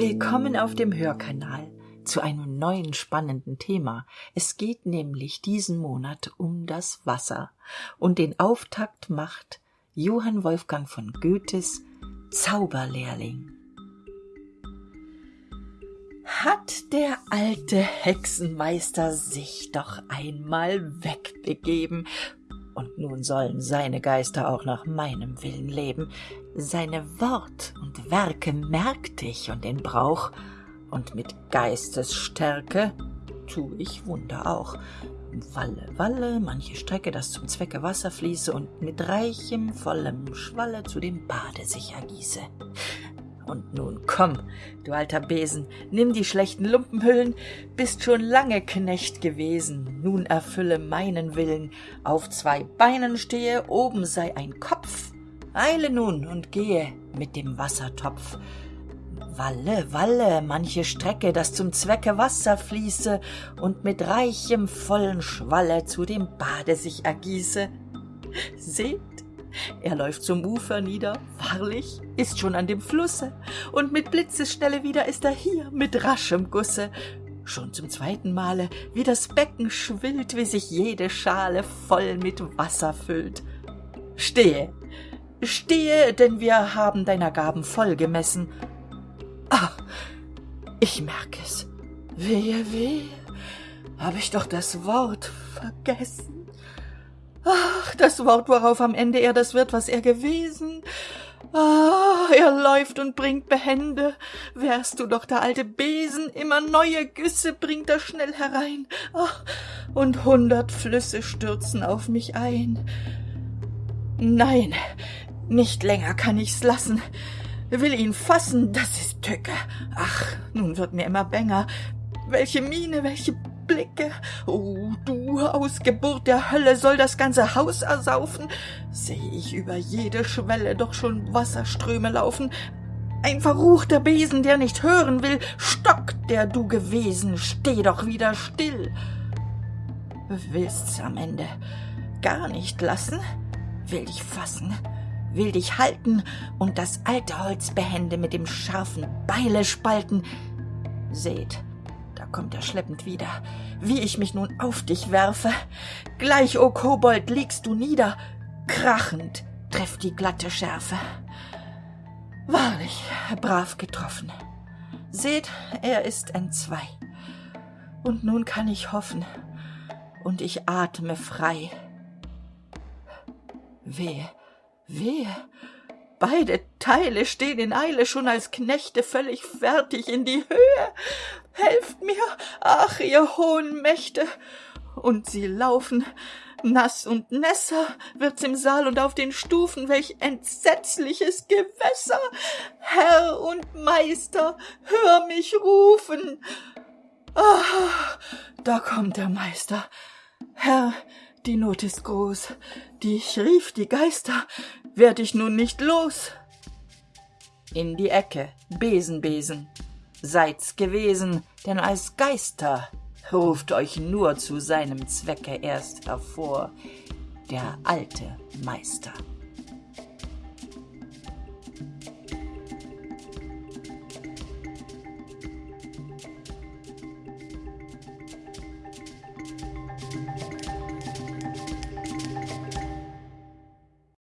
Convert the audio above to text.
Willkommen auf dem Hörkanal zu einem neuen spannenden Thema. Es geht nämlich diesen Monat um das Wasser und den Auftakt macht Johann Wolfgang von Goethes Zauberlehrling. Hat der alte Hexenmeister sich doch einmal wegbegeben, und nun sollen seine Geister auch nach meinem Willen leben. Seine Wort und Werke merkt ich und den Brauch, und mit Geistesstärke tu ich Wunder auch. Walle, Walle, manche Strecke, das zum Zwecke Wasser fließe und mit reichem, vollem Schwalle zu dem Bade sich ergieße. Und nun komm, du alter Besen, nimm die schlechten Lumpenhüllen, bist schon lange Knecht gewesen, nun erfülle meinen Willen, auf zwei Beinen stehe, oben sei ein Kopf, eile nun und gehe mit dem Wassertopf. Walle, Walle, manche Strecke, dass zum Zwecke Wasser fließe und mit reichem, vollen Schwalle zu dem Bade sich ergieße. Seht, er läuft zum Ufer nieder, wahrlich, ist schon an dem Flusse, und mit Blitzesschnelle wieder ist er hier, mit raschem Gusse. Schon zum zweiten Male, wie das Becken schwillt, wie sich jede Schale voll mit Wasser füllt. Stehe, stehe, denn wir haben deiner Gaben voll gemessen. Ah, ich merk es. Wehe, wehe, hab ich doch das Wort vergessen. Ach, das Wort, worauf am Ende er das wird, was er gewesen. Ah, er läuft und bringt Behände. Wärst du doch der alte Besen, immer neue Güsse bringt er schnell herein. Ach, und hundert Flüsse stürzen auf mich ein. Nein, nicht länger kann ich's lassen. Will ihn fassen, das ist Tücke. Ach, nun wird mir immer bänger. Welche Miene, welche Blicke. Oh, du Ausgeburt der Hölle soll das ganze Haus ersaufen. Seh ich über jede Schwelle doch schon Wasserströme laufen. Ein verruchter Besen, der nicht hören will. Stock, der du gewesen, steh doch wieder still. Willst's am Ende gar nicht lassen? Will dich fassen, will dich halten und das alte Holz behende mit dem scharfen Beile spalten. Seht, kommt er schleppend wieder. Wie ich mich nun auf dich werfe. Gleich, o oh Kobold, liegst du nieder. Krachend trifft die glatte Schärfe. Wahrlich, brav getroffen. Seht, er ist entzwei. Und nun kann ich hoffen, und ich atme frei. Wehe, wehe, beide Teile stehen in Eile schon als Knechte völlig fertig in die Höhe helft ach, ihr hohen Mächte! Und sie laufen, nass und nässer wird's im Saal und auf den Stufen, welch entsetzliches Gewässer! Herr und Meister, hör mich rufen! Ah, da kommt der Meister. Herr, die Not ist groß. Dich rief die Geister, werd ich nun nicht los. In die Ecke, Besen, Besen seid's gewesen, denn als Geister ruft euch nur zu seinem Zwecke erst hervor der alte Meister.